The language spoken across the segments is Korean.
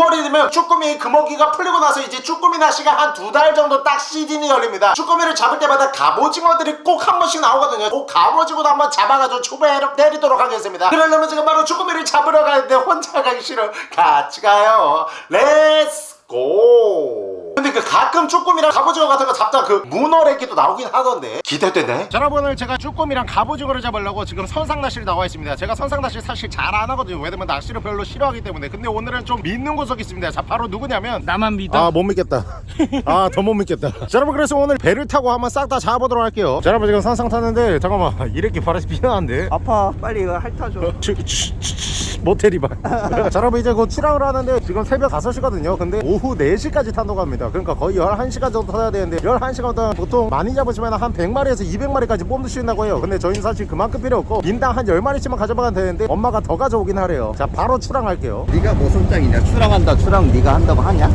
9월이 되면 쭈꾸미 금어기가 풀리고 나서 이제 쭈꾸미 낚시가 한 두 달 정도 딱 시즌이 열립니다. 쭈꾸미를 잡을 때마다 갑오징어들이 꼭 한 번씩 나오거든요. 꼭 갑오징어도 한번 잡아가지고 초배로 때리도록 하겠습니다. 그러려면 지금 바로 쭈꾸미를 잡으러 가는데 혼자 가기 싫어. 같이 가요. Let's go 근데 그 가끔 쭈꾸미랑 갑오징어 같은 거 잡다 그 문어래기도 나오긴 하던데. 기대되네 자 여러분 오늘 제가 쭈꾸미랑 갑오징어를 잡으려고 지금 선상 낚시를 나와 있습니다. 제가 선상 낚시 사실 잘 안 하거든요. 왜냐면 낚시를 별로 싫어하기 때문에. 근데 오늘은 좀 믿는 구석이 있습니다. 자 바로 누구냐면 나만 믿어? 아 못 믿겠다. 아 더 못 믿겠다. 자 여러분 그래서 오늘 배를 타고 한번 싹 다 잡아보도록 할게요. 자 여러분 지금 선상 탔는데 잠깐만 이렇게 바람이 피나는데? 아파. 빨리 이거 핥아줘 모텔이발 자 여러분 이제 곧 출항을 하는데 지금 새벽 5시거든요. 근데 오후 4시까지 탄다고 합니다. 그러니까 거의 11시간 정도 타야 되는데 11시간 동안 보통 많이 잡으시면 한 100마리에서 200마리까지 뽑을 수 있다고 해요. 근데 저희는 사실 그만큼 필요 없고 인당 한 10마리씩만 가져가면 되는데 엄마가 더 가져오긴 하래요. 자 바로 출항할게요. 네가 뭐 손장이냐? 출항한다 출항 네가 한다고 하냐?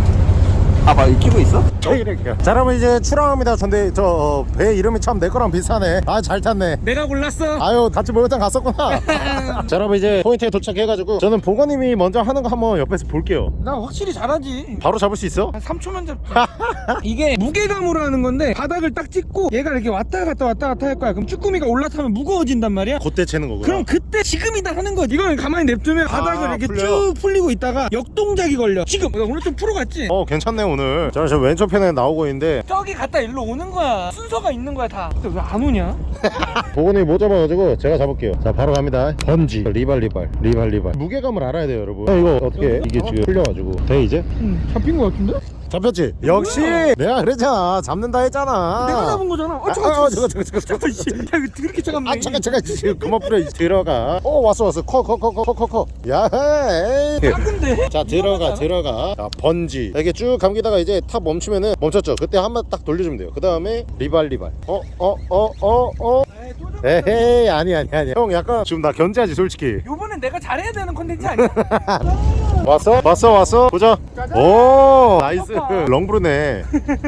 봐봐 익히고 있어? 자 여러분 이제 출항합니다. 근데 저 배 이름이 참 내 거랑 비슷하네. 아 잘 탔네. 내가 골랐어. 아유 같이 목욕탕 갔었구나. 자 여러분 이제 포인트에 도착해가지고 저는 보건님이 먼저 하는 거 한번 옆에서 볼게요. 나 확실히 잘하지. 바로 잡을 수 있어? 한 3초면 잡지 이게 무게감으로 하는 건데 바닥을 딱 찍고 얘가 이렇게 왔다 갔다 왔다 갔다 할 거야. 그럼 쭈꾸미가 올라타면 무거워진단 말이야. 그때 채는 거구나. 그럼 그때 지금이다 하는 거지. 이걸 가만히 냅두면 바닥을 이렇게 풀려요? 쭉 풀리고 있다가 역동작이 걸려. 지금. 나 오늘 좀 프로같지? 어 괜찮네 오늘. 자저 왼쪽 편에 나오고 있는데. 저기 갔다 일로 오는 거야. 순서가 있는 거야 다. 근데 왜 안 오냐? 보건님이 못 잡아가지고 제가 잡을게요. 자 바로 갑니다. 번지. 리발 리발. 리발 리발. 무게감을 알아야 돼요 여러분. 어, 이거 어떻게 해? 이게 지금 풀려가지고. 돼 이제? 응 잡힌 거 같은데? 잡혔지? 역시! 내가 그랬잖아 잡는다 했잖아. 내가 잡은 거잖아. 아 잠깐 아, 아, 잠깐 잠깐 잠깐 야 이거 그렇게 차갑네. 아 잠깐 잠깐. 그만 뿌려 들어가. 어 왔어 왔어. 커 커 커 커 커커. 야헤이. 작은데? 자 들어가 들어가. 자 번지. 자, 이게 쭉 감기다가 이제 탑 멈추면은 멈췄죠. 그때 한 번 딱 돌려주면 돼요. 그 다음에 리발 리발. 어 어 어 어어. 또 잡- 에헤이 아니 아니 아니. 형 약간 지금 나 견제하지 솔직히. 요번엔 내가 잘해야 되는 컨텐츠 아니야? 왔어? 왔어 왔어? 보자. 오 나이스 아빠. 렁브르네.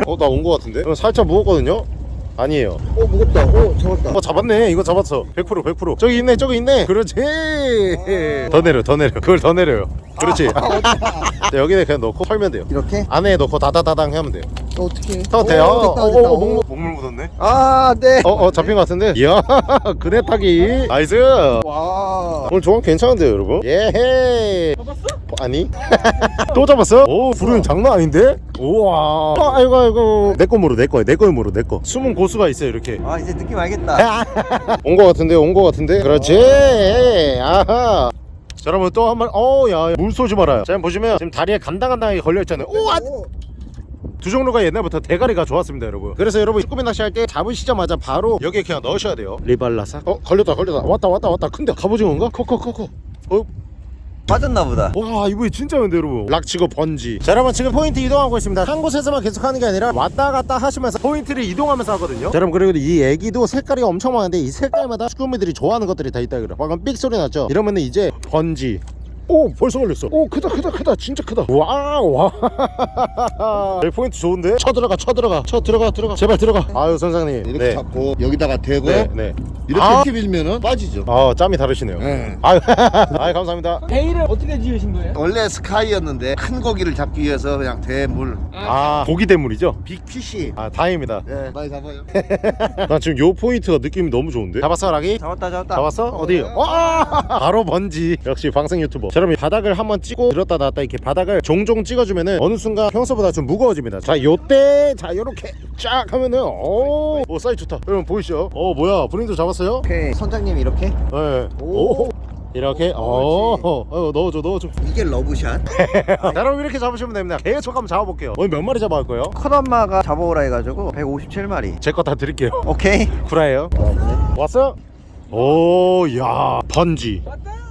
어 나 온 거 같은데? 어, 살짝 무겁거든요? 아니에요. 어 무겁다. 어 잡았다. 어 잡았네. 이거 잡았어. 100% 100% 저기 있네 저기 있네. 그렇지. 더 내려 더 내려. 그걸 더 내려요. 그렇지. 자, 여기에 그냥 넣고 털면 돼요. 이렇게? 안에 넣고 다다다당 하면 돼요 어 어떻게 더 돼요? 오, 됐다 됐다 어, 어, 오. 먹물, 묻었네. 아 네. 어, 어 잡힌 것 같은데? 이야 그네 타기. nice. 와. 오늘 조황 괜찮은데요 여러분? 예헤이. 잡았어? 아니? 또 잡았어? 오 불은 장난 아닌데? 우와. 어, 아이고 아이고. 내거 물어 내거 내거 물어 내거. 숨은 고수가 있어요 이렇게. 아 이제 느낌 알겠다. 온 거 같은데 온 거 같은데? 그렇지. 아하. 자 여러분 또 한 번 어야 물 쏘지 말아요. 자 보시면 지금 다리에 간당간당하게 걸려있잖아요. 오, 아, 오, 두족류가 옛날부터 대가리가 좋았습니다 여러분. 그래서 여러분 쭈꾸미 낚시할 때 잡으시자마자 바로 여기에 그냥 넣으셔야 돼요. 리발라사 어 걸렸다 걸렸다. 왔다 왔다 왔다. 큰데? 갑오징어인가? 커커커커. 어? 빠졌나 보다. 와 이거 진짜 근데 여러분. 락치고 번지. 자 여러분 지금 포인트 이동하고 있습니다. 한 곳에서만 계속 하는 게 아니라 왔다 갔다 하시면서 포인트를 이동하면서 하거든요. 자 여러분 그리고 이 에기도 색깔이 엄청 많은데 이 색깔마다 쭈꾸미들이 좋아하는 것들이 다 있다 그래 방금 삑 소리 났죠? 이러면은 이제 번지 오 벌써 걸렸어 오 크다 크다 크다 진짜 크다 와와 포인트 좋은데 쳐 들어가 쳐 들어가 쳐 들어가 들어가 제발 들어가 아유 선장님 이렇게 네. 잡고 여기다가 대고 네, 네. 이렇게 아. 밀면은 빠지죠. 아 짬이 다르시네요 네. 아유 아유 감사합니다 배 이름을 어떻게 지으신 거예요? 원래 스카이였는데 큰 고기를 잡기 위해서 그냥 대물 아 고기 대물이죠 big fish. 아 다행입니다 네, 많이 잡아요. 난 지금 요 포인트가 느낌이 너무 좋은데 잡았어 라기? 잡았다 잡았다 잡았어? 어디? 와 바로 번지 역시 방생 유튜버 자, 여러분 바닥을 한번 찍고 들었다 놨다 이렇게 바닥을 종종 찍어주면은 어느 순간 평소보다 좀 무거워집니다. 자 요때 자 요렇게 쫙 하면은 오, 오 사이즈 좋다. 여러분 보이시죠? 어 뭐야 브린도 잡았어요? 오케이. 선장님 이렇게? 네. 오. 오. 이렇게? 어, 어 넣어줘 넣어줘. 이게 러브샷? 자, 여러분 이렇게 잡으시면 됩니다. 계속 한번 잡아볼게요. 오늘 몇 마리 잡아갈 거예요? 큰엄마가 잡아오라 해가지고 157마리. 제 거 다 드릴게요. 오케이. 구라예요? 왔어? 오야 번지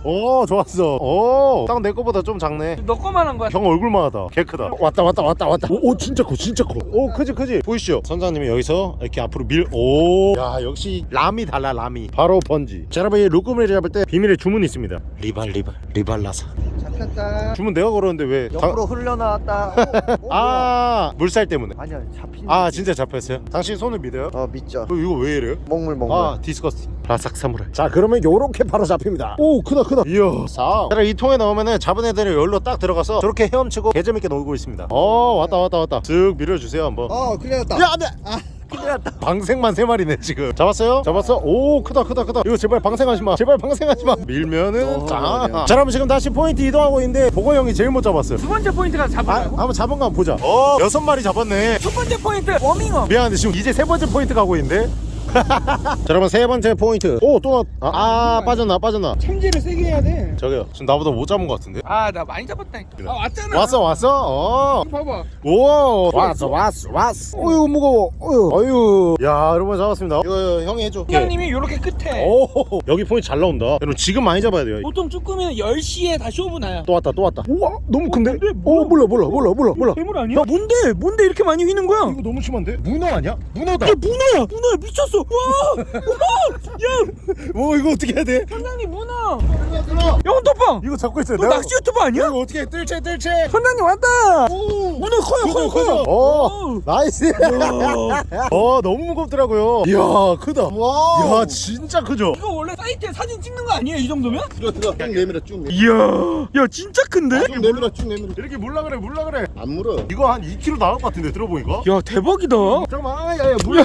오 좋았어. 오딱 내 거보다 좀 작네. 너 거만 한 거야? 형 얼굴만 하다. 개 크다. 왔다 왔다 왔다 왔다. 오, 오 진짜 커 진짜 커오 크지 크지. 보이시죠? 선장님이 여기서 이렇게 앞으로 밀오야 역시 짬이 달라 짬이. 바로 번지. 자 여러분 이 루꾸미를 잡을 때 비밀의 주문이 있습니다. 리발 리발 리발라사. 잡혔다. 주문 내가 걸었는데 왜 옆으로 흘러나왔다. 오, 오, 뭐야. 아 물살 때문에. 아니야 잡힌 아 진짜 잡혔어요? 당신 손을 믿어요? 어 믿죠. 어, 이거 왜 이래요? 먹물 먹물. 아 disgusting 바삭 사무라이. 자 그러면 요렇게 바로 잡힙니다. 오 크다 크다 크다 이야. 사 자, 이 통에 넣으면은 잡은 애들이 여기로 딱 들어가서 저렇게 헤엄치고 개재밌게 놀고 있습니다. 어 왔다 왔다 왔다. 쓱 밀어주세요 한번. 어 큰일 났다. 야 안돼! 아 큰일 났다. 방생만 세 마리네 지금. 잡았어요? 잡았어? 오 크다 크다 크다. 이거 제발 방생하지 마. 제발 방생하지 마. 밀면은 어, 자. 자 여러분 지금 다시 포인트 이동하고 있는데 보고 형이 제일 못 잡았어요. 두 번째 포인트가 아 잡으라고? 한번 잡은 거 한번 보자. 어. 여섯 마리 잡았네. 첫 번째 포인트 워밍업. 미안한데 지금 이제 세 번째 포인트 가고 있는데 자 여러분 세 번째 포인트 오또 나... 아, 아 빠졌나 빠졌나 챔질을 세게 해야 돼. 저기요 지금 나보다 못 잡은 것 같은데 아 나 많이 잡았다니까. 아 왔잖아. 왔어 왔어 어 봐봐. 오 왔어 왔어 왔어 어유 무거워 어유 어유 야 여러분 잡았습니다 이거 형이 해줘 팀장님이 요렇게 끝에. 오 여기 포인트 잘 나온다 여러분 지금 많이 잡아야 돼요 보통 쭈꾸미는 10시에 다 쇼부 나요. 또 왔다 또 왔다 우와 너무 큰데? 근데 뭐야? 오 몰라 몰라 몰라 몰라 몰라 괴물 아니야? 야 뭔데? 뭔데 이렇게 많이 휘는 거야? 이거 너무 심한데? 문어 아니야? 문어다 야 문어야! 문어야 미쳤어! 와! 와! 야! 뭐 이거 어떻게 해야 돼? 선장님 문어! 야 헌터빵! 이거 잡고 있어요 너 낚시 유튜버 아니야? 이거 어떻게 해? 뜰채 뜰채 선장님 왔다! 문어 커요 커요 커요! 오 nice 어 너무 무겁더라고요 이야 크다 와야 진짜 크죠? 이거 원래 사이트에 사진 찍는 거 아니에요 이 정도면? 들어 들어 쭉 내밀어 쭉 내밀어 이야 야 진짜 큰데? 쭉 내밀어 쭉 내밀어 이렇게 물라 그래 물라 그래 안 물어 이거 한 2kg 나올 것 같은데 들어보니까 야 대박이다 잠깐만 야야 물려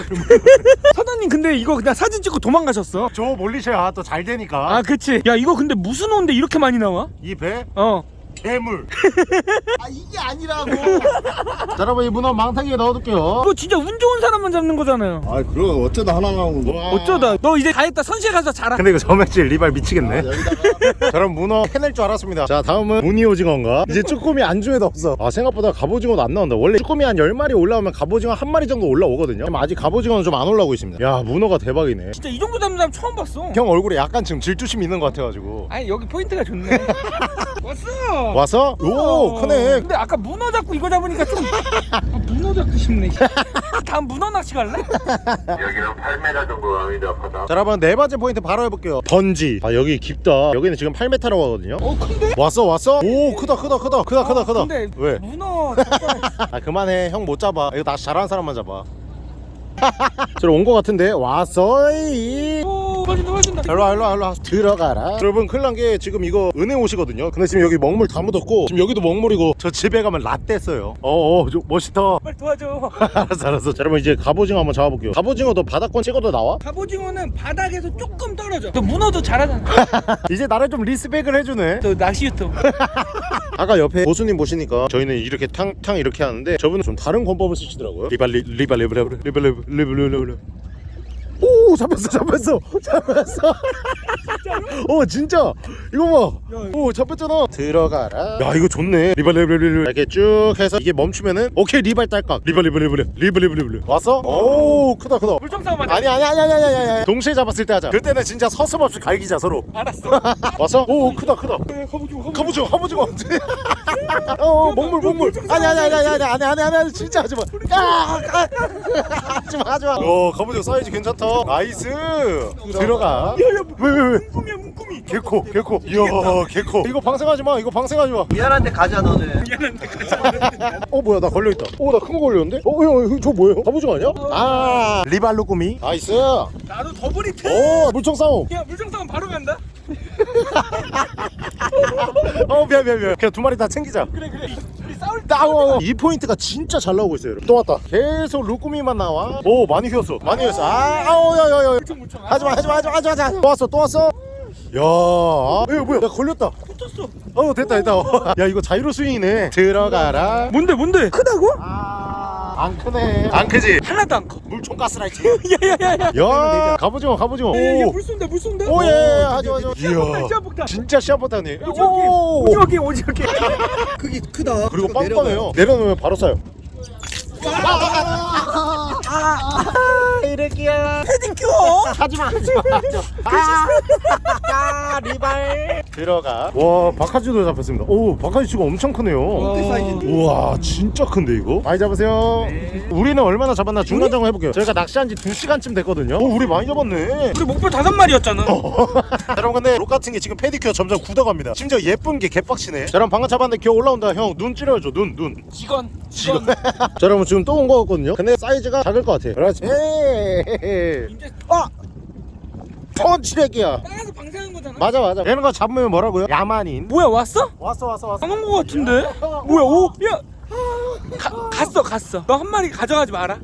사장님 근데 이거 그냥 사진 찍고 도망가셨어? 저 몰리셔야 또 잘 되니까. 아 그치. 야 이거 근데 무슨 온데 이렇게 많이 나와? 이 배? 어 괴물. 아 이게 아니라고. 자 여러분 이 문어 망타기에 넣어둘게요. 이거 진짜 운 좋은 사람만 잡는 거잖아요. 아 그럼 어쩌다 하나 나온 거 어쩌다. 너 이제 다 했다. 선실에 가서 자라. 근데 이거 점액질 리발 미치겠네. 여기다가. 저런 문어 해낼 줄 알았습니다. 자 다음은 무늬 오징어인가? 이제 쭈꾸미 안주에도 없어. 아 생각보다 갑오징어도 안 나온다. 원래 쭈꾸미 한 10마리 올라오면 갑오징어 한 마리 정도 올라오거든요. 지금 아직 갑오징어는 좀 안 올라오고 있습니다. 야 문어가 대박이네. 진짜 이 정도 잡는 사람 처음 봤어. 형 얼굴에 약간 지금 질투심 있는 것 같아가지고. 아니 여기 포인트가 좋네. 왔어 와서? 오 크네. 근데 아까 문어 잡고 이거 잡으니까 좀 아, 문어 잡고 싶네. 다음 문어 낚시 갈래? 여기는 8m 정도 갑니다 바다? 자 여러분 네 번째 포인트 바로 해볼게요. 번지. 아 여기 깊다. 여기는 지금 8m라고 하거든요. 어 큰데? 왔어 왔어? 오 크다 크다 크다 크다 크다 크다. 근데 왜? 문어. 아 그만해. 형 못 잡아. 이거 낚시 잘하는 사람만 잡아. 저로 온거 같은데? 왔어 이 오 빠진다 빠진다. 일로와 일로와 일로와. 들어가라. 여러분 큰일 난 게 지금 이거 은혜 옷이거든요. 근데 지금 여기 먹물 다 묻었고 지금 여기도 먹물이고 저 집에 가면 라떼 써요. 어어 저 멋있다. 빨리 도와줘. 알았어 알았어. 자 여러분 이제 갑오징어 한번 잡아볼게요. 갑오징어도 바닥권 찍어도 나와? 갑오징어는 바닥에서 조금 떨어져. 너 문어도 잘하잖아. 이제 나를 좀 respect을 해주네. 너 낚시 유튜브 아까 옆에 고수님 보시니까 저희는 이렇게 탕, 탕 이렇게 하는데 저분은 좀 다른 권법을 쓰시더라고요. 리발 리, 리발 리발 리발 리발 리발 리발 리발 리발 오 잡혔어 잡혔어 잡혔어 어 진짜 이거 봐오 잡혔잖아 들어가라 야 이거 좋네 리발 리발 리발 이렇게 쭉 해서 이게 멈추면은 오케이 리발 딸깍 리발 리발 리발 리발 리발 리발 왔어? 오 크다 크다 물총싸움 맞아 아니 아니 아니 아니 아니 아니 동시에 잡았을 때 하자 그때는 진짜 서슴없이 갈기자 서로 알았어 왔어? 오 크다 크다 가보지마 가보지마 가보지마 어 먹물 먹물 아니 아니 아니 아니 아니 아니 아니 진짜 하지마 하지마 하지마 오 가보지마 사이즈 괜찮다 nice! 들어가. 왜왜왜? 문꿈이야 문꿈이 개코 개코. 이야 개코. 이거 방생하지 마 이거 방생하지 마. 미안한데 가자 너는. 미안한데 가자 어 뭐야 나 걸려있다. 어 나 큰 거 걸렸는데? 어형저 뭐예요? 갑오징어 아니야? 아. 리발로 꾸미. nice. 나도 더블 히트 오 물총 싸움. 야 물총 싸움 바로 간다. 어 미안 미안 미안. 그냥 두 마리 다 챙기자. 그래 그래 싸울 때 싸워 이 포인트가 진짜 잘 나오고 있어요 여러분. 또 왔다. 계속 루꾸미만 나와. 오 많이 휘었어. 많이 휘었어. 아 아우 야야야. 물총 물총 하지마 하지마 하지마 하지마 하지마. 또 왔어 또 왔어. 야 아, 이거 뭐야? 야 걸렸다. 붙었어. 어 됐다 됐다. 야 이거 자이로 스윙이네. 들어가라. 뭔데 뭔데? 크다고? 아 안 크네. 안 크지? 하나도 안커. 물총 가스라이트 야야야야. 야 갑오징어 갑오징어 물 쏜다 물 쏜다. 오예 하지마 시합폭탄 시합폭탄. 진짜 시합보다니 오지오게 오지오게 오지오게 크기 크다. 그리고. 빵빵해요. 내려놓으면 바로 쏴요 이렇게야 패딩큐어 하지마 하지마. 아 리발. 들어가. 와 바카지도 잡혔습니다. 오 바카지 지금 엄청 크네요. 우와 진짜 큰데 이거? 많이 잡으세요. 우리는 얼마나 잡았나 중간점검 해볼게요. 저희가 낚시한 지 2시간쯤 됐거든요. 오 우리 많이 잡았네. 우리 목표 다섯 마리였잖아. 여러분 근데 록 같은 게 지금 페디큐어 점점 굳어갑니다. 심지어 예쁜 게 개빡치네. 자 여러분 방금 잡았는데 기어 올라온다. 형 눈 찌려줘 눈눈. 직원 지금 자 여러분 지금 또 온 거 같거든요. 근데 사이즈가 작을 것 같아. 그렇지. 이제 아! 펀치렉이야. 따라서 방생한 거잖아. 맞아 맞아. 이런 거 잡으면 뭐라고요? 야만인. 뭐야 왔어? 왔어 왔어 왔어. 안 온 거 같은데? 뭐야 오? 야! 가, 갔어 갔어. 너 한 마리 가져가지 마라.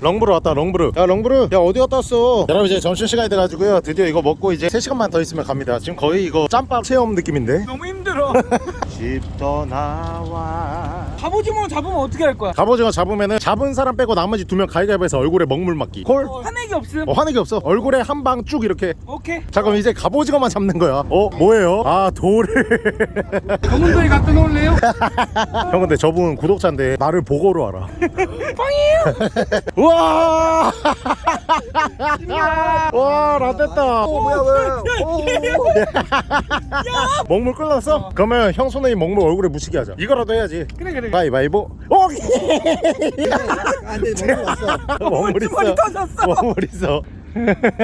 렁브르 왔다 렁브르 야 렁브르 야 어디 갔다 왔어? 여러분 이제 점심 시간이 돼가지고요. 드디어 이거 먹고 이제 3 시간만 더 있으면 갑니다. 지금 거의 이거 짬밥 체험 느낌인데? 너무 힘들어 집 떠나와. 갑오징어 잡으면 어떻게 할 거야? 갑오징어 잡으면은 잡은 사람 빼고 나머지 두 명 가위가위해서 얼굴에 먹물 맞기. 콜? 어, 화내기 없음. 어, 화내기 없어. 얼굴에 한 방 쭉 이렇게. 오케이. 자 그럼 이제 갑오징어만 잡는 거야. 어 뭐예요? 아 돌을. 검은도에 갖다 놓을래요? 형 근데 저분 구독자인데 나를 보고로 알아. 빵이에요? 우와! 와 라떼다. 오 뭐야 왜 먹물 끓었어? 그러면 형 손에 이 먹물 얼굴에 묻히게 하자. 이거라도 해야지. 그래 그래 가위바위보. 오케이 안돼 너무 왔어. 먹물 있어 머리 터졌어. 먹물 있어.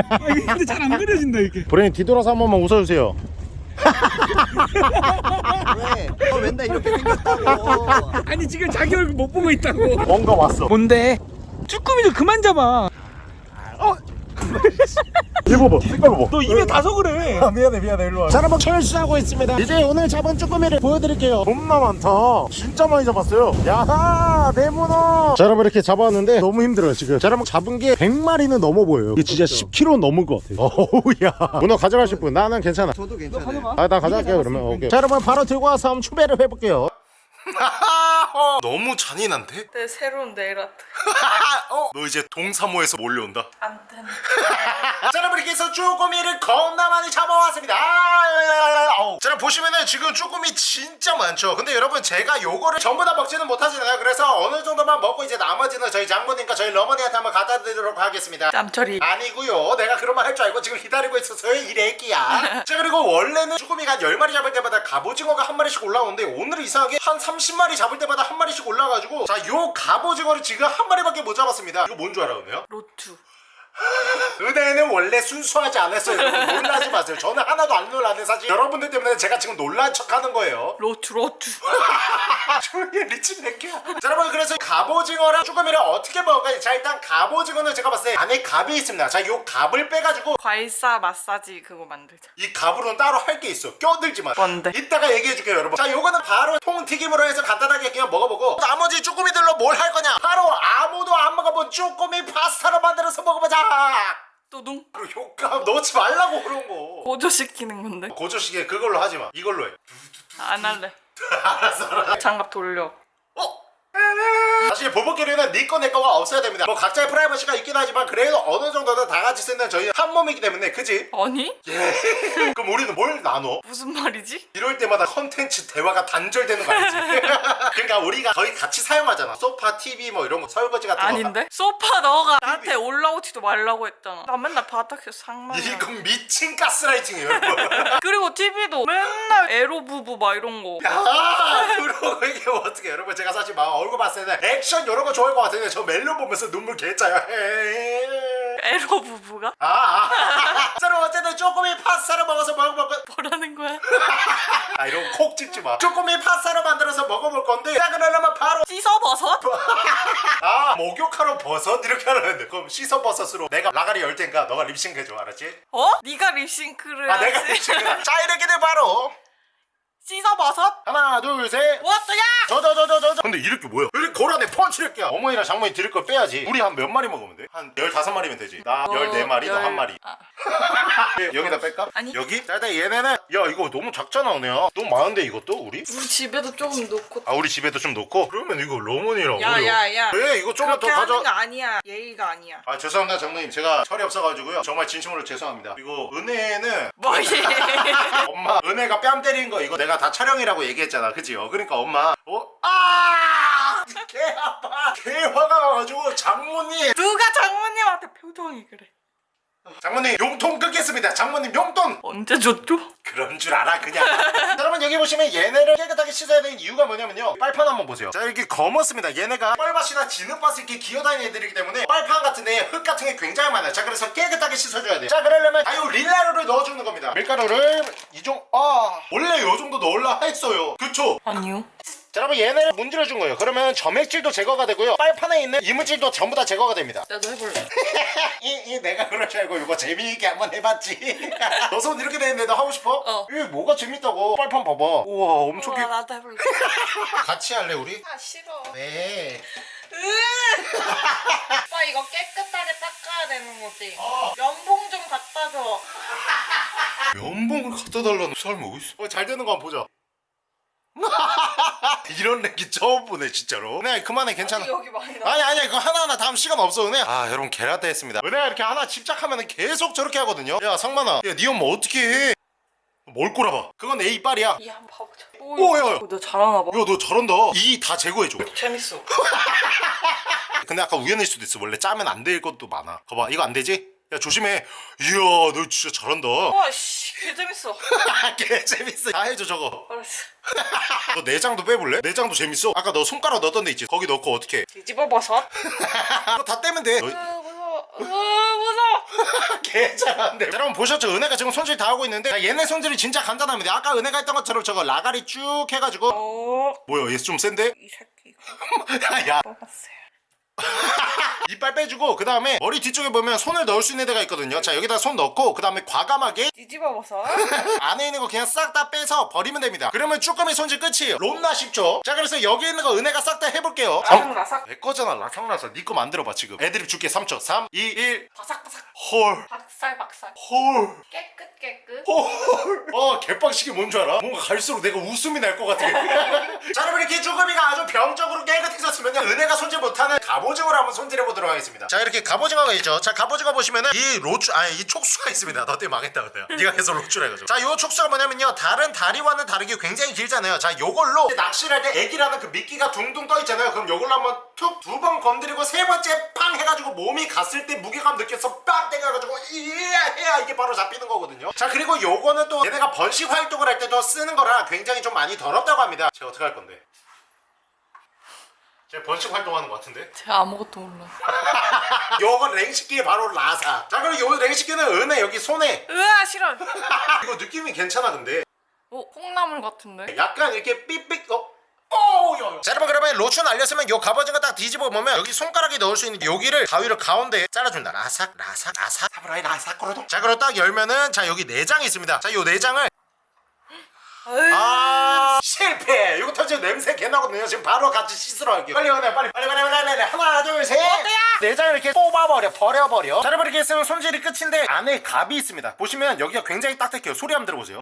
아, 근데 잘 안 그려진다 이게. 브레인 뒤돌아서 한 번만 웃어주세요. 왜? 너 맨날 이렇게 생겼다고. 아니 지금 자기 얼굴 못 보고 있다고. 뭔가 왔어. 뭔데? 쭈꾸미 좀 그만 잡아 얘 봐봐 색깔 봐봐 너 입에 다서 그래. 아 미안해 미안해. 일로 와. 자, 여러분 철수하고 있습니다. 이제 오늘 잡은 쭈꾸미를 보여드릴게요. 겁나 많다. 진짜 많이 잡았어요. 야하 내문어 자 여러분 이렇게 잡았는데 너무 힘들어요 지금. 자 여러분 잡은 게 100마리는 넘어 보여요. 이게 진짜 10kg 넘을 것 같아요. 어우야. 문어 가져가실 분 나는 괜찮아. 저도 괜찮아요. 아나 가져갈게요 그러면. 오케이. 자 여러분 바로 들고 와서 한번 추배를 해볼게요 너무 잔인한데? 내 새로운 네일 아트. 어? 너 이제 동사모에서 몰려온다? 안 되네 자 여러분 이렇게 해서 쭈꾸미를 겁나 많이 잡아왔습니다. 아. 자 여러분 보시면은 지금 쭈꾸미 진짜 많죠? 근데 여러분 제가 요거를 전부 다 먹지는 못하잖아요. 그래서 어느 정도만 먹고 이제 나머지는 저희 장모님과 저희 러머니한테 한번 갖다 드리도록 하겠습니다. 짬처리. 아니고요. 내가 그런 말 할 줄 알고 지금 기다리고 있었어요 이 래끼야. 자 그리고 원래는 쭈꾸미가 한 10마리 잡을 때마다 갑오징어가 한 마리씩 올라오는데 오늘은 이상하게 한 30마리 잡을 때마다 한 마리씩 올라가지고 자 요 갑오징어를 지금 한 마리밖에 못 잡았습니다 이거 뭔 줄 알아요? 로투 은혜는 원래 순수하지 않았어요. 여러분. 놀라지 마세요. 저는 하나도 안 놀랐는데 사실 여러분들 때문에 제가 지금 놀란 척 하는 거예요. 로투 로투 조용히 새끼야. 자 여러분 그래서 갑오징어랑 쭈꾸미를 어떻게 먹을까요? 자 일단 갑오징어는 제가 봤을 때 안에 갑이 있습니다. 자 요 갑을 빼가지고 과일사 마사지 그거 만들자. 이 갑으로는 따로 할 게 있어. 껴들지 마. 뭔데? 이따가 얘기해줄게요 여러분. 자 요거는 바로 통튀김으로 해서 간단하게 그냥 먹어보고. 나머지 쭈꾸미들로 뭘 할 거냐? 바로 아무도 안 먹어본 쭈꾸미 파스타로 만들어서 먹어보자 또둥? 그리고 효과 넣지 말라고 그런 거. 고조시키는 건데? 고조시계 그걸로 하지 마. 이걸로 해. 안 할래. 알았어 알았어. 장갑 돌려. 어? 사실 보복기류는 니꺼 내 거가 없어야 됩니다 뭐 각자의 프라이버시가 있긴 하지만 그래도 어느 정도는 다 같이 쓰는 저희 한 몸이기 때문에 그지? 아니? 예 그럼 우리는 뭘 나눠? 무슨 말이지? 이럴 때마다 컨텐츠 대화가 단절되는 거 알지? 그러니까 우리가 거의 같이 사용하잖아 소파, TV 뭐 이런 거 설거지 같은 거 아닌데? 소파 너가 나한테 올라오지도 말라고 했잖아 나 맨날 바닥에서 상만 이건 미친 가스라이팅이에요 그리고 TV도 맨날 에로 부부 막 이런 거아 그러고 이게 어떻게 여러분 제가 사실 막 얼굴 봤을 때 액션 이런 거 좋아할 것 같은데 저 멜로 보면서 눈물 개짜요 에로 부부가? 아, 아. 자, 그럼 어쨌든 쪼꼬미 파스타를 먹어서 먹어볼 거. 뭐라는 거야? 아, 이런 거콕 찍지 마. 쪼꼬미 파스타로 만들어서 먹어볼 건데. 자, 그러려면 바로. 씻어버섯? 아, 목욕하러 버섯 이렇게 하는데. 그럼 씻어 버섯으로 내가 라가리 열 테니까 너가 립싱크 해줘, 알았지? 어? 네가 립싱크를 아, 내가? 립싱크. 자, 이렇게들 바로. 씻어버섯? 하나, 둘, 셋. 뭐야? 저저저저저 근데 이렇게 뭐야? 이렇게 고라네 펀치 이렇게야 어머니랑 장모님 드릴 걸 빼야지 우리 한 몇 마리 먹으면 돼? 한 15마리면 되지 나 14마리 너 열- 한 마리 아, 여기다 뺄까? 아니. 여기? 자 일단 얘네는 야 이거 너무 작잖아 은혜야 너무 많은데 이것도 우리? 우리 집에도 조금 놓고 아 우리 집에도 좀 놓고? 그러면 이거 러머니랑 야, 우리 야, 야. 왜 이거 좀만 더 그렇게 가져 하는 거 아니야 예의가 아니야 아 죄송합니다 장모님 제가 철이 없어가지고요 정말 진심으로 죄송합니다 그리고 은혜는 뭐 예. 엄마 은혜가 뺨 때린 거 이거 내가 다 촬영이라고 얘기했잖아 그치? 어 그러니까 엄마 어? 아! 개 아파 개 화가 나가지고 장모님 누가 장모님한테 표정이 그래 장모님 용돈 끊겠습니다. 장모님 용돈! 언제 줬죠? 그런 줄 알아 그냥. 자, 여러분 여기 보시면 얘네를 깨끗하게 씻어야 되는 이유가 뭐냐면요. 빨판 한번 보세요. 자 이렇게 검었습니다. 얘네가 뻘밭이나 진흙밭을 이렇게 기어다니는 애들이기 때문에 빨판 같은 데에 흙 같은 게 굉장히 많아요. 자 그래서 깨끗하게 씻어줘야 돼요. 자 그러려면 아유 릴라루를 넣어주는 겁니다. 밀가루를 이정 아 원래 요 정도 넣으려 했어요. 그쵸? 아니요 자 여러분 얘네를 문질러 준 거예요. 그러면 점액질도 제거가 되고요. 빨판에 있는 이물질도 전부 다 제거가 됩니다. 나도 해볼래. 이 이 내가 그럴 줄 알고 이거 재미있게 한번 해봤지? 너 손 이렇게 돼 있는데 너 하고 싶어? 어. 이게 뭐가 재밌다고? 빨판 봐봐. 우와 엄청 우와 귀... 나도 해볼래. 같이 할래 우리? 아 싫어. 네. 오빠 이거 깨끗하게 닦아야 되는 거지. 어. 면봉 좀 갖다 줘. 면봉을 갖다 달라는 사람이 어딨어. 어, 잘 되는 거 한번 보자 이런 렉기 처음 보네 진짜로. 은혜야 그만해 괜찮아. 여기 많이 나 아니 아니 그거 하나하나 다음 시간 없어 은혜. 아 여러분 개라떼 했습니다. 은혜가 이렇게 하나 집착하면 계속 저렇게 하거든요. 야 상만아. 야니 엄마 어떻게 해 뭘 꼬라봐. 그건 내 이빨이야. 이 한번 봐보자. 오, 야, 야. 너 잘하나 봐. 야 너 잘한다. 이 다 제거해줘. 재밌어. 근데 아까 우연일 수도 있어. 원래 짜면 안 될 것도 많아. 봐봐 이거 안 되지? 야 조심해. 이야 너 진짜 잘한다. 와씨 개 재밌어. 개 재밌어. 다 해줘 저거. 알았어. 너 내장도 빼볼래? 내장도 재밌어. 아까 너 손가락 넣었던 데 있지? 거기 넣고 어떻게 해? 뒤집어 버섯? 그거 다 떼면 돼. 으 무서워. 으 무서워. 개 자, 여러분 보셨죠? 은혜가 지금 손질 다 하고 있는데 자, 얘네 손질이 진짜 간단합니다. 아까 은혜가 했던 것처럼 저거 라가리 쭉 해가지고. 어? 뭐야 얘 좀 센데? 이 새끼. 야. 먹었어요 이빨 빼주고 그 다음에 머리 뒤쪽에 보면 손을 넣을 수 있는 데가 있거든요. 자 여기다 손 넣고 그 다음에 과감하게 뒤집어 버섯 안에 있는 거 그냥 싹 다 빼서 버리면 됩니다. 그러면 쭈꾸미 손질 끝이에요. 롬나 쉽죠? 자 그래서 여기 있는 거 은혜가 싹 다 해볼게요. 라삭라삭 내 거잖아 라상라상 니거 만들어봐 지금. 애드립 줄게 3초. 3 2 1 바삭바삭 헐. 박살 박살. 헐. 깨끗 깨끗. 헐. 어 개빡식이 뭔 줄 알아? 뭔가 갈수록 내가 웃음이 날 것 같아. 자 여러분 이렇게 쭈꾸미가 아주 병적으로 깨끗해졌으면 은혜가 손질 못하는 갑오징어를 한번 손질해보도록 하겠습니다. 자 이렇게 갑오징어가 있죠. 자 갑오징어 보시면은 이 로추 아니 이 촉수가 있습니다. 너 때문에 망했다 그래요. 네가 계속 로추라 해가지고. 자요 촉수가 뭐냐면요. 다른 다리와는 다르게 굉장히 길잖아요. 자 요걸로 낚시를 할 때 애기라는 그 미끼가 둥둥 떠 있잖아요. 그럼 요걸로 한번 툭 두 번 건드리고 세 번째 팡 해가지고 몸이 갔을 때 무게감 느껴서 빵 땡겨가지고 이야 이게 바로 잡히는 거거든요. 자 그리고 요거는 또 얘네가 번식 활동을 할 때도 쓰는 거라 굉장히 좀 많이 더럽다고 합니다. 제가 어떻게 할 건데? 제가 번식 활동하는 것 같은데? 제가 아무것도 몰라 요거 랭식기 바로 라사. 자 그리고 요 랭식기는 은혜 여기 손에. 으아 싫어. 이거 느낌이 괜찮아 근데. 어 콩나물 같은데? 약간 이렇게 삑삑 어? 자 여러분 그러면 로춘 알렸으면 요 갑오징어 딱 뒤집어 보면 여기 손가락에 넣을 수 있는 여기를 가위를 가운데에 잘라준다. 라삭 라삭 라삭. 사브라이 라삭 거로도. 자 그리고 딱 열면은 자 여기 내장이 있습니다. 자 요 내장을 아 실패! 이거 터지면 냄새 개 나거든요. 지금 바로 같이 씻으러 갈게요. 빨리 오네 빨리 빨리 빨리 빨리 빨리. 하나 둘셋. 내장을 이렇게 뽑아버려 버려버려. 자 여러분 이렇게 했으면 손질이 끝인데 안에 갑이 있습니다. 보시면 여기가 굉장히 딱딱해요. 소리 한번 들어보세요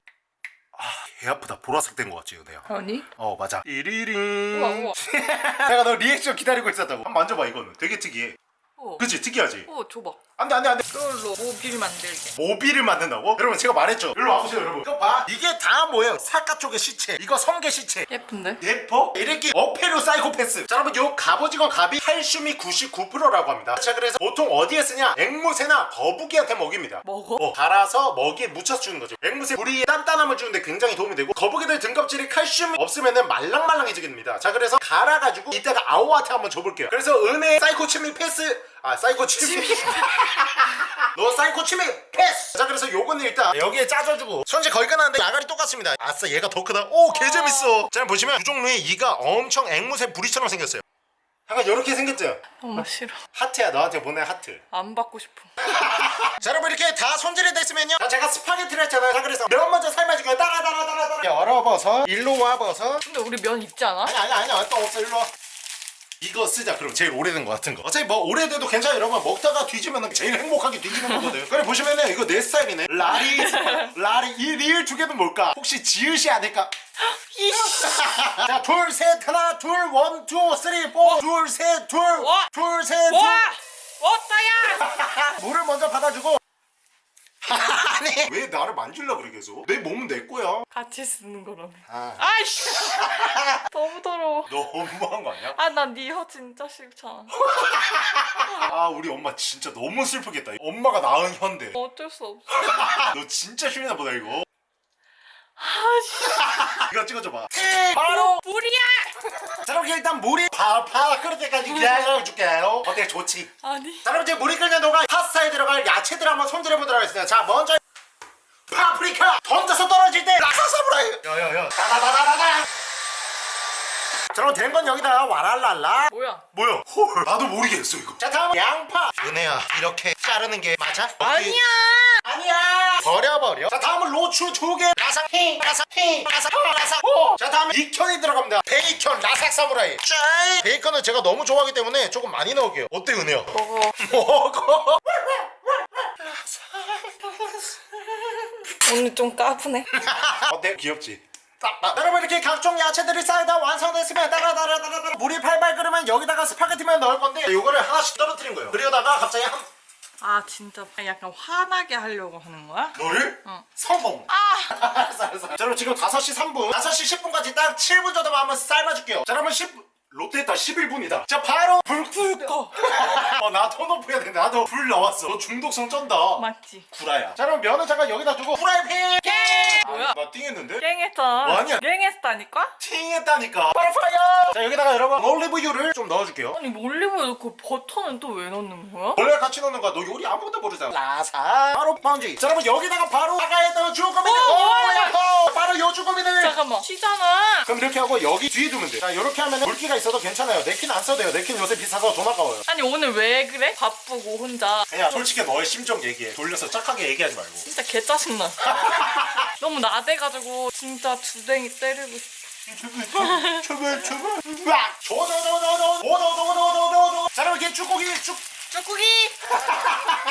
아 개 아프다. 보라색 된 것 같지 내가? 아니? 어 맞아. 띠리링. 우와, 우와. 내가 너 리액션 기다리고 있었다고. 한번 만져봐 이거는. 되게 특이해. 어. 그치? 특이하지? 어 줘봐 안돼 안돼 안돼. 이걸로 모빌 만들게. 모빌을 만든다고? 여러분 제가 말했죠. 일로 와보세요 여러분. 이거 봐. 이게 다 뭐예요? 사카 쪽의 시체. 이거 성게 시체. 예쁜데? 예뻐? 이렇게 어페로 사이코패스. 자 여러분 요 갑오징어 갑이 칼슘이 99%라고 합니다. 자 그래서 보통 어디에 쓰냐? 앵무새나 거북이한테 먹입니다. 먹어? 어, 갈아서 먹이에 묻혀서 주는 거죠. 앵무새 부리에 단단함을 주는데 굉장히 도움이 되고 거북이들 등껍질이 칼슘이 없으면 말랑말랑해지게 자 그래서 갈아가지고 이따가 아오한테 한번 줘볼게요. 그래서 은혜 사이코 치미 패스 아 사이코 치미. 너 사이코 치미 패스. 자 그래서 요거는 일단 여기에 짜줘주고. 손질 거의 끝났는데 야갈이 똑같습니다. 아싸 얘가 더 크다. 오 개재밌어. 자 보시면 두 종류의 이가 엄청 앵무새 부리처럼 생겼어요. 약간 이렇게 생겼죠? 너무 싫어. 하트야 너한테 보낸 하트. 안 받고 싶어. 자 여러분 이렇게 다 손질이 됐으면요. 자 제가 스파게티를 했잖아요. 자 그래서 면 먼저 삶아줄게요 따라 따라 따라 따라. 열어버섯. 일로 와버섯. 근데 우리 면 있지 않아? 아니 아니 아니 또 없어. 일로 와 이거 쓰자. 그럼 제일 오래된 거 같은 거. 어차피 뭐 오래돼도 괜찮아. 여러분 먹다가 뒤지면 제일 행복하게 뒤지는 거거든. 그래 보시면은 이거 내 스타일이네. 라리 라리 이 리을 두 개는 뭘까? 혹시 지읒이 아닐까? 자 둘 셋 하나 둘 one two three 와! 포둘 셋 둘 둘 셋둘. 와! 워터야! 물을 먼저 받아주고 아니 왜 나를 만질라 그래 계속? 내 몸은 내 거야. 같이 쓰는 거라며 아. 아이씨! 너무 더러워. 너무한 거 아니야? 아난네혀 진짜 싫잖아. 아 우리 엄마 진짜 너무 슬프겠다. 엄마가 낳은 현대. 어쩔 수 없어. 너 진짜 쉬나 보다 이거. 아씨. 이거 찍어줘봐. 바로! 불이야! 자 그럼 일단 물이 파파 끓을 때까지 기다려 줄게요. 어때 좋지? 아니. 자 그럼 이제 물이 끓는 동안 파스타에 들어갈 야채들 한번 손질해 보도록 하겠습니다. 자 먼저 파프리카 던져서 떨어질 때 라사사브라이. 야야야. 다다다다다다. 자 그럼 된건 여기다 와랄랄라. 뭐야? 뭐야? 헐. 나도 모르겠어 이거. 자 다음 양파. 은혜야 이렇게 자르는 게 맞아? 아니야. 아니야 버려버려. 자 다음은 로추 두개. 라삭 히 라삭 히 라삭 라삭 오자 다음에 베이컨이 들어갑니다. 베이컨 라삭 사무라이. 짠 베이컨은 제가 너무 좋아하기 때문에 조금 많이 넣을게요. 어때 은혜야? 먹어. 먹어. 오늘 좀 까부네. 어때? 귀엽지? 딱, 여러분 이렇게 각종 야채들이 쌓이다 완성됐으면 따라따라따라따라. 물이 팔팔 끓으면 여기다가 스파게티면 넣을 건데 이거를 하나씩 떨어뜨린 거예요. 그러다가 갑자기 한 아 진짜 약간 화나게 하려고 하는 거야? 너를? 어. 성공 아 알았어 알았어 자 그럼 지금 5시 3분 5시 10분까지 딱 7분 정도만 한번 삶아줄게요 자 그러면 10 롯데했다 11분이다 자 바로 불 끄고 어나 톤오프 해야 돼 나도 불 나왔어 너 중독성 쩐다 맞지? 구라야 자 그럼 면은 잠깐 여기다 두고 프라이팬 땡! 뭐야? 아, 나 띵했는데? 땡했잖아. 뭐 아니야. 땡했다니까? 팅했다니까 바로 fire 자 여기다가 여러분 올리브유를 좀 넣어줄게요 아니 올리브유 넣고 버터는 또 왜 넣는 거야? 원래 같이 넣는 거야 너 요리 아무것도 모르잖아 라사 바로 파운지 자 여러분 여기다가 바로 아까 했던 쭈꾸미들 어, 뭐야? 오, 바로 요 쭈꾸미들 잠깐만 쉬잖아. 그럼 이렇게 하고 여기 뒤에 두면 돼. 자 이렇게 하면 물기가 있어도 괜찮아요. 냅킨 안 써도 돼요. 냅킨 요새 비싸서 돈 아까워요. 아니 오늘 왜 그래? 바쁘고 혼자. 그냥 솔직히 너의 심정 얘기해. 돌려서 착하게 얘기하지 말고. 진짜 개 짜증나. 너무 나대가지고 진짜 두댕이 때리고 싶어. 출발 출발. 막 조조조조조. 자 그럼 이렇게 쭈꾸기 쭉 쭈꾸기!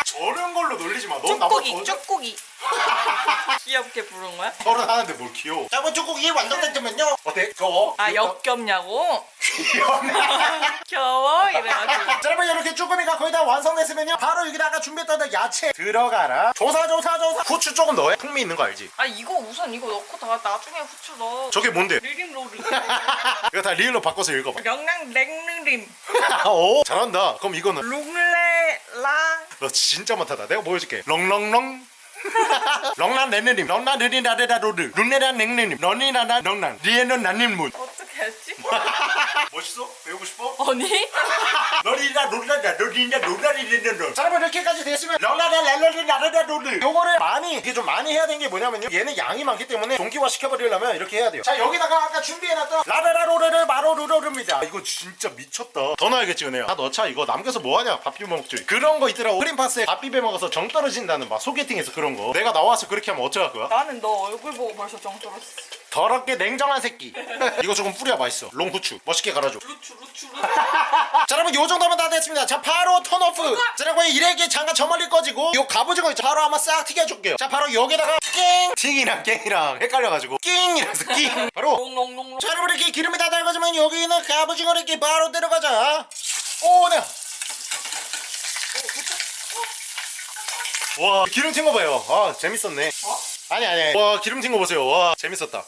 저런 걸로 놀리지 마. 넌 나보다 쭈꾸기! 더 쭈꾸기! 귀엽게 부른 거야? 서른 하는데 뭘 귀여워. 자 그럼 쭈꾸기 완성됐으면요. 어때? 겨워? 아 역겹냐고? 귀엽네. 겨워? 이래가지고 자 여러분 이렇게 쭈꾸미가 거의 다 완성됐으면요. 바로 여기다가 준비했던 야채 들어가라. 조사 조사 조사. 후추 조금 넣어. 풍미 있는 거 알지? 아 이거 우선 이거 넣고 다 나중에 후추 넣어 저게 뭔데? 리림 로리 이거 다 리을로 바꿔서 읽어봐. 명랑 냉르림 오 잘한다. 그럼 이거는 룩레랑 너 진짜 못하다. 내가 보여줄게. 렁렁렁. 렁란 네네님 렁란 느리나데다 로드 룬네란 냉네님 런니나나 렁란 리에는 난님문 어떻게 했지? 멋있어? 배우고 싶어? 아니? 너리나 롤라다 너리나 롤라리는 자 여러분 이렇게까지 됐으면 렁라다 랄러리 나르다 로드 요거를 많이 이게 좀 많이 해야 되는 게 뭐냐면요. 얘는 양이 많기 때문에 동기화 시켜버리려면 이렇게 해야 돼요. 자 여기다가 아까 준비해놨던 라라라 로레를 바로 루로릅니다. 이거 진짜 미쳤다. 더 넣어야겠지 은혜야. 다 넣자 이거. 남겨서 뭐하냐? 밥 비벼 먹지 그런 거 있더라고. 크림파스에 밥 비벼 먹어서 정 떨어진다는 막 소개팅에서 그런 거. 내가 나와서 그렇게 하면 어쩌할 거야? 나는 너 얼굴 보고 벌써 정 떨었어 더럽게 냉정한 새끼. 이거 조금 뿌려 맛있어. 롱후추. 멋있게 갈아줘. 루추 루추 루추. 자 여러분 요 정도면 다 됐습니다. 자 바로 턴오프. 자 여러분 이래게 잠깐 저 멀리 꺼지고 요 갑오징어 있죠? 바로 한번 싹 튀겨줄게요. 자 바로 여기다가 낑! 팅이랑 깽이랑 헷갈려가지고. 낑이라서 낑. 바로. 롱롱롱롱. 자 여러분 이렇게 기름이 다 달궈지면 여기 있는 갑오징어를 이렇게 바로 들어가자. 오네. 와 기름 튄 거 봐요. 아 재밌었네. 아니 아니. 와 기름 튄 거 보세요. 와 재밌었다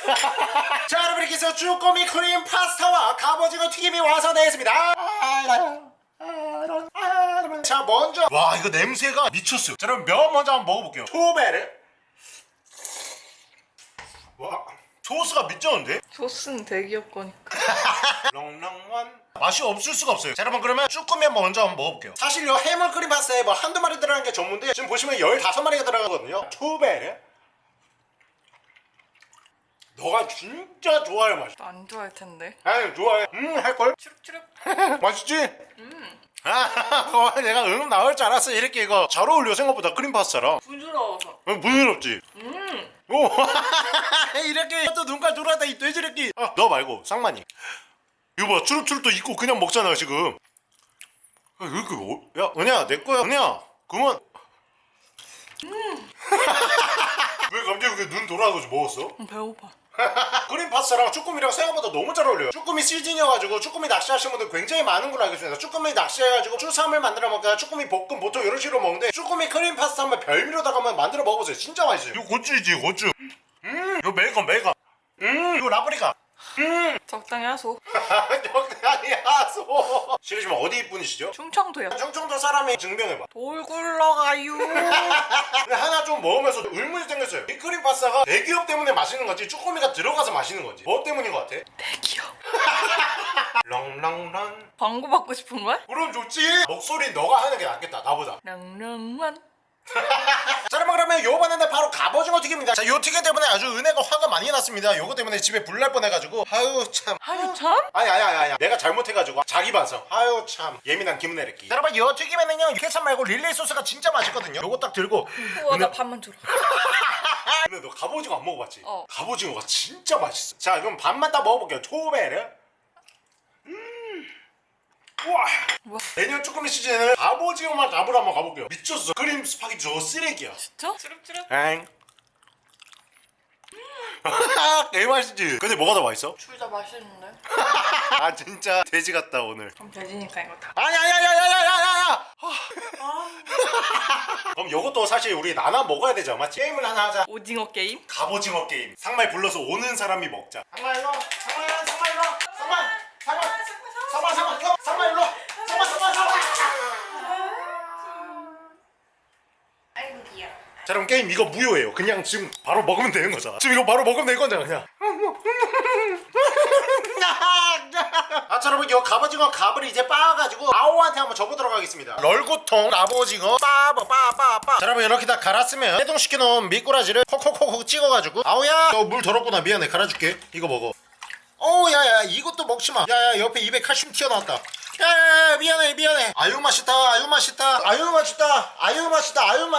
자 여러분 이렇게 해서 쭈꾸미 크림 파스타와 갑오징어 튀김이 완성되었습니다. 자 먼저. 와 이거 냄새가 미쳤어요. 자 여러분 면 먼저 한번 먹어볼게요. 초베르 와 소스가 미쳤는데? 소스는 대기업 거니까. 렁렁원 맛이 없을 수가 없어요. 자 여러분 그러면 쭈꾸미 먼저 한번 먹어볼게요. 사실 요 해물 크림 파스타에 뭐 한두 마리 들어가는 게 전문데 지금 보시면 15마리가 들어가거든요. 초베르 너가 진짜 좋아할 맛이야 안 좋아할 텐데 아니 좋아해 음 할걸? 추룩추룩 맛있지? 음. 아, 어, 내가 음 나올 줄 알았어. 이렇게 이거 잘 어울려 생각보다 크림 파스타랑. 부드러워서 어, 부드럽지? 음 오, 이렇게 또 눈깔 돌아다 이 돼지새끼. 아, 너 말고 상만이. 이거 봐, 추룩추룩도 있고 그냥 먹잖아 지금. 아, 왜 이렇게 어? 야, 은혜야, 내 거야, 은혜야. 그만. 왜 갑자기 그눈 돌아가지고 먹었어? 음, 배고파 크림 파스타랑 쭈꾸미랑 생각보다 너무 잘 어울려요. 쭈꾸미 시즌이어가지고 쭈꾸미 낚시하시는 분들 굉장히 많은 걸로 알고 있습니다. 쭈꾸미 낚시해가지고 추삼을 만들어 먹거나 쭈꾸미 볶음 보통 이런 식으로 먹는데 쭈꾸미 크림 파스타 한번 별미로다가 한번 만들어 먹어보세요. 진짜 맛있어요. 이거 고추이지 고추. 음! 이거 메이컨 메이컨 음! 이거 라브리카 적당히 하소. 적당히 하소. 실례지만 어디 분이시죠? 충청도야 충청도 사람이 증명해봐. 돌 굴러가요. 근데 하나 좀 먹으면서 의문이 생겼어요. 이 크림 파스타가 대기업 때문에 맛있는 건지 쭈꾸미가 들어가서 맛있는 건지. 뭐 때문인 것 같아? 대기업. 렁렁런 광고 받고 싶은 거야? 그럼 좋지. 목소리 너가 하는 게 낫겠다. 나보다. 랑랑만 자 여러분 그러면 요번에는 바로 갑오징어 튀김입니다. 자요 튀김 때문에 아주 은혜가 화가 많이 났습니다. 요거 때문에 집에 불 날 뻔해가지고. 아유 참. 아유 참. 아니 아니 아니 아니. 내가 잘못해가지고 자기 반성 아유 참. 예민한 김은혜랬기 여러분 요 튀김에는요 케찹 말고 릴리 소스가 진짜 맛있거든요. 요거 딱 들고. 우와 나 밥만 줘라. 근데 너 갑오징어 안 먹어봤지? 어. 갑오징어가 진짜 맛있어. 자 그럼 밥만 딱 먹어볼게요. 초베르 음 우와 뭐야? 내년 쭈꾸미 시즌에는 갑오징어만 잡으러 한번 가볼게요 미쳤어 크림 스파게티 저거 쓰레기야 저? 주룩주룩. 엥 개 맛있지? 근데 뭐가 더 맛있어? 둘 다 맛있는데. 아 진짜 돼지 같다 오늘 그럼 돼지니까 이거 다. 아니 아니 아니 아니 아니 아니 아니 그럼 이것도 사실 우리 나눠 먹어야 되죠 맞지? 게임을 하나 하자 오징어 게임? 갑오징어 게임 상말 불러서 오는 사람이 먹자 상말 일로 상말 상말 일로 상말 상말 상말 상말 일로 상말 일로 상말 상말 상말 아이고 자 그럼 게임 이거 무효예요 그냥 지금 바로 먹으면 되는 거잖아 지금 이거 바로 먹으면 되는 거잖아 그냥 아, 자, 여러분, 이 갑오징어 갑을 이제 빻아가지고 아오한테 한번 접어도록 하겠습니다. 럴고통 갑오징어 빠버 빠빠빠. 자, 여러분, 이렇게 다 갈았으면 해동시켜놓은 미꾸라지를 콕콕콕콕 찍어가지고 아오야, 너 물 더럽구나. 미안해. 갈아줄게. 이거 먹어. 어우, 야야, 이것도 먹지 마. 야야, 옆에 입에 칼슘 튀어나왔다. 야야야, 미안해, 미안해. 아유 맛있다, 아유 맛있다, 아유 맛있다, 아유 맛있다, 아유 맛.